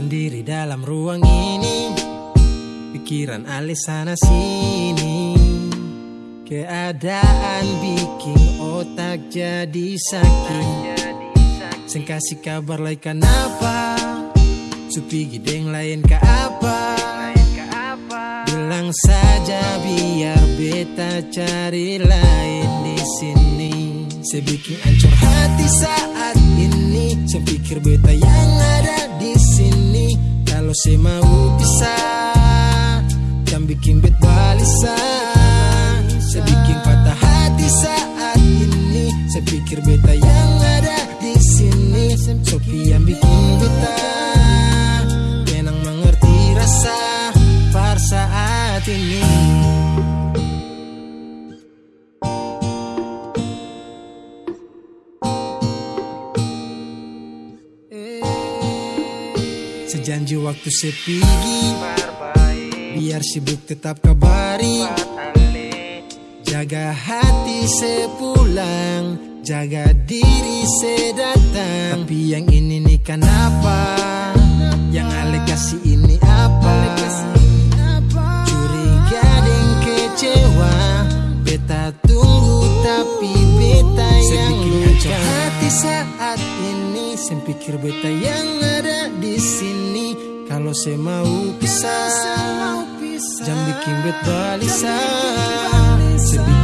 Sendiri dalam ruang ini. Pikiran alih sana sini. Keadaan bikin otak jadi sakit. Seng kasih kabar lain kenapa Supi gideng lain ke apa? Bilang saja biar beta cari lain di sini. Saya bikin ancur hati saat ini. Saya pikir beta yang Kalau saya mau pisah Jangan bikin bet balisan. Saya bikin patah hati saat ini. Saya pikir beta yang ada di sini. Sopi yang bikin beta Kenang mengerti rasa par saat ini Sejanji waktu sepi Biar sibuk tetap kabari. Jaga hati sepulang Jaga diri sedatang. Tapi yang ini nih kenapa? Yang Ale kasih ini tapi beta yang luka hati saat ini. Saya pikir beta yang ada di sini. Kalau saya mau pisah Jangan bikin bet balisan. Saya